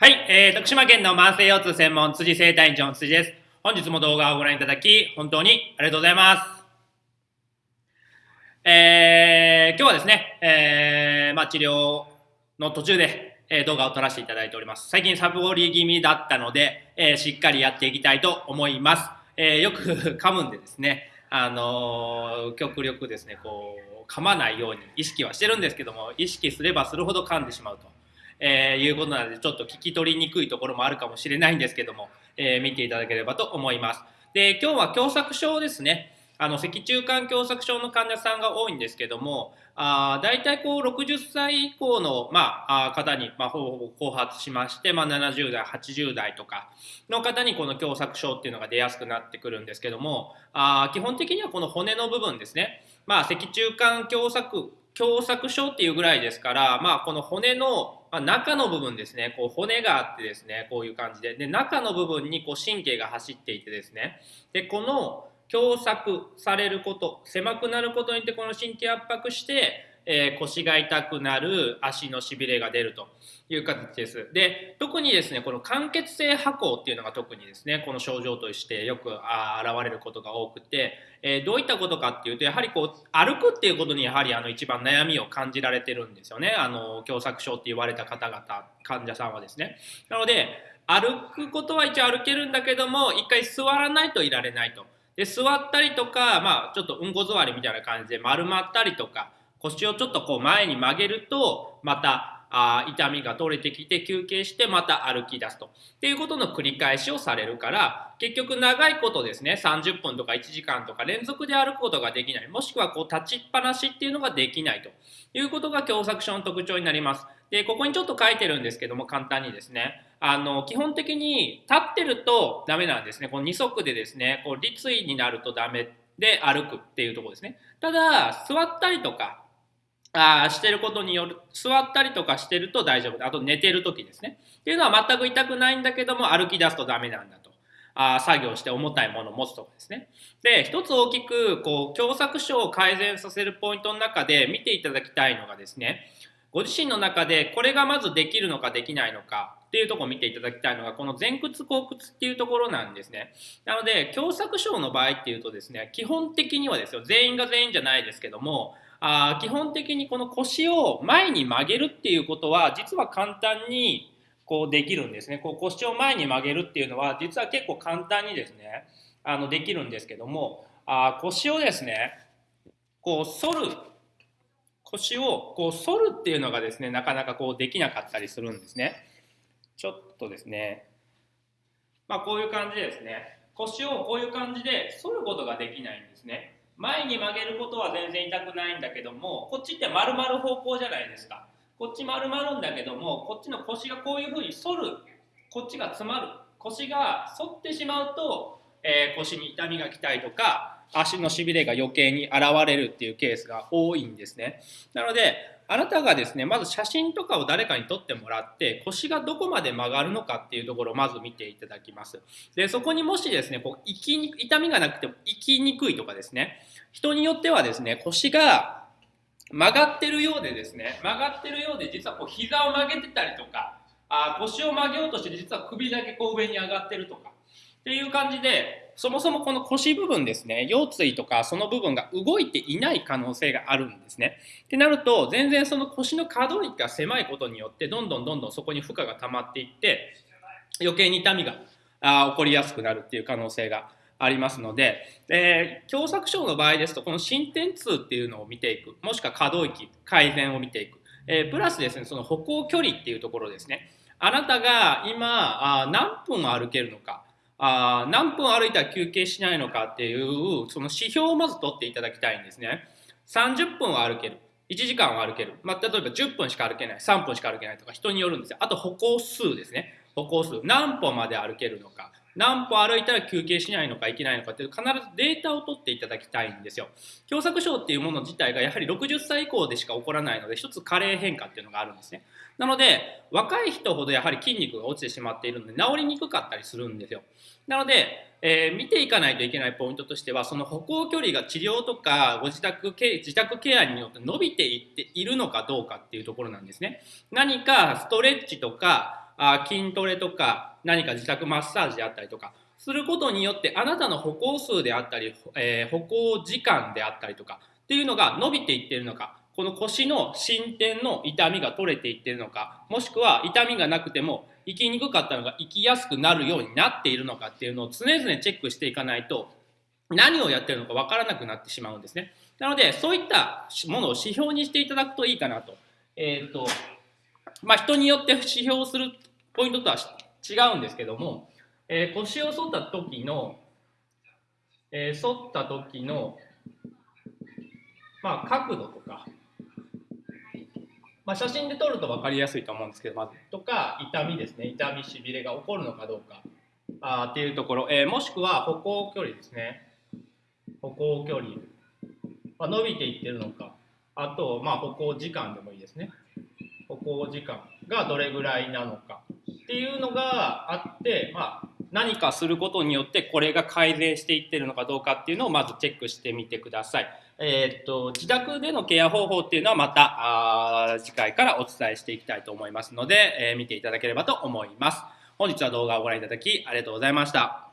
はい、えー、徳島県の慢性腰痛専門辻生体院長の辻です。本日も動画をご覧いただき、本当にありがとうございます。えー、今日はですね、えー、まあ、治療の途中で、えー、動画を撮らせていただいております。最近サブボり気味だったので、えー、しっかりやっていきたいと思います。えー、よく 噛むんでですね、あのー、極力ですね、こう、噛まないように意識はしてるんですけども、意識すればするほど噛んでしまうと。えー、いうことなのでちょっと聞き取りにくいところもあるかもしれないんですけども、えー、見ていただければと思います。で今日は狭窄症ですね。あの脊柱管狭窄症の患者さんが多いんですけども、あ大体こう60歳以降の、まあ、方に、まあ、ほぼほぼ後発しまして、まあ、70代、80代とかの方にこの狭窄症っていうのが出やすくなってくるんですけども、あ基本的にはこの骨の部分ですね、まあ、脊柱管狭窄狭窄症っていうぐらいですから、まあ、この骨の、ま中の部分ですね、こう骨があってですね、こういう感じで、で中の部分にこう神経が走っていてですね、でこの狭窄されること、狭くなることによってこの神経圧迫して、えー、腰が痛くなる、足のしびれが出るという形です。で、特にですね、この間欠性跛行っていうのが特にですね、この症状としてよくあ現れることが多くて、えー、どういったことかっていうと、やはりこう、歩くっていうことにやはりあの一番悩みを感じられてるんですよね。あの、狭窄症って言われた方々、患者さんはですね。なので、歩くことは一応歩けるんだけども、一回座らないといられないと。で、座ったりとか、まあ、ちょっとうんこ座りみたいな感じで丸まったりとか、腰をちょっとこう前に曲げるとまたあ痛みが取れてきて休憩してまた歩き出すと。っていうことの繰り返しをされるから結局長いことですね30分とか1時間とか連続で歩くことができない。もしくはこう立ちっぱなしっていうのができないと。いうことが狭窄症の特徴になります。でここにちょっと書いてるんですけども簡単にですね。あの基本的に立ってるとダメなんですね。この2足でですねこう立位になるとダメで歩くっていうとこですね。ただ座ったりとかあしてることによる座ったりとかしてると大丈夫。あと寝てる時ですね。っていうのは全く痛くないんだけども歩き出すとダメなんだと。あ作業して重たいものを持つとかですね。で一つ大きくこう狭窄症を改善させるポイントの中で見ていただきたいのがですねご自身の中でこれがまずできるのかできないのかっていうとこを見ていただきたいのがこの前屈後屈っていうところなんですね。なので狭窄症の場合っていうとですね基本的にはですよ。全員が全員じゃないですけどもあ基本的にこの腰を前に曲げるっていうことは実は簡単にこうできるんですね。こう腰を前に曲げるっていうのは実は結構簡単にですねあのできるんですけどもあ腰をですねこう反る腰をこう反るっていうのがですねなかなかこうできなかったりするんですね。ちょっとですねまあこういう感じでですね腰をこういう感じで反ることができないんですね。前に曲げることは全然痛くないんだけどもこっちって丸々方向じゃないですか。こっち丸まるんだけどもこっちの腰がこういうふうに反る。こっちが詰まる。腰が反ってしまうと、えー、腰に痛みが来たりとか足のしびれが余計に現れるっていうケースが多いんですねなのであなたがですね、まず写真とかを誰かに撮ってもらって、腰がどこまで曲がるのかっていうところをまず見ていただきます。で、そこにもしですね、こう生きに痛みがなくても生きにくいとかですね、人によってはですね、腰が曲がってるようでですね、曲がってるようで実はこう膝を曲げてたりとか、あ腰を曲げようとして実は首だけこう上に上がってるとか、っていう感じで、そもそもこの腰部分ですね、腰椎とかその部分が動いていない可能性があるんですね。ってなると、全然その腰の可動域が狭いことによって、どんどんどんどんそこに負荷が溜まっていって、余計に痛みがあ起こりやすくなるっていう可能性がありますので、え、狭窄症の場合ですと、この進展痛っていうのを見ていく、もしくは可動域、改善を見ていく、えー、プラスですね、その歩行距離っていうところですね。あなたが今あ何分歩けるのか、あ何分歩いたら休憩しないのかっていうその指標をまず取っていただきたいんですね。30分は歩ける。1時間は歩ける、まあ、例えば10分しか歩けない。3分しか歩けないとか人によるんですよ。あと歩行数ですね。歩行数。何歩まで歩けるのか。何歩歩いたら休憩しないのかいけないのかっていう必ずデータを取っていただきたいんですよ。狭窄症っていうもの自体がやはり60歳以降でしか起こらないので一つ加齢変化っていうのがあるんですね。なので若い人ほどやはり筋肉が落ちてしまっているので治りにくかったりするんですよ。なので、えー、見ていかないといけないポイントとしてはその歩行距離が治療とかご自宅ケ自宅ケアによって伸びていっているのかどうかっていうところなんですね。何かストレッチとかあ筋トレとか何か自宅マッサージであったりとかすることによってあなたの歩行数であったり、えー、歩行時間であったりとかっていうのが伸びていってるのかこの腰の進展の痛みが取れていってるのかもしくは痛みがなくても生きにくかったのが生きやすくなるようになっているのかっていうのを常々チェックしていかないと何をやってるのか分からなくなってしまうんですね。なのでそういったものを指標にしていただくといいかなと。えっ、ー、とまあ、人によって指標するポイントとは違うんですけども、えー、腰を反った時の、えー、反った時の、まあ、角度とかまあ、写真で撮ると分かりやすいと思うんですけどまずとか痛みですね。痛みしびれが起こるのかどうか。あっていうところ、えー、もしくは歩行距離ですね。歩行距離、まあ、伸びていってるのか。あと、まあ、歩行時間でもいいですね。歩行時間がどれぐらいなのかっていうのがあって、まあ、何かすることによってこれが改善していってるのかどうかっていうのをまずチェックしてみてください。えー、っと自宅でのケア方法っていうのはまたあ次回からお伝えしていきたいと思いますので、えー、見ていただければと思います。本日は動画をご覧いただきありがとうございました。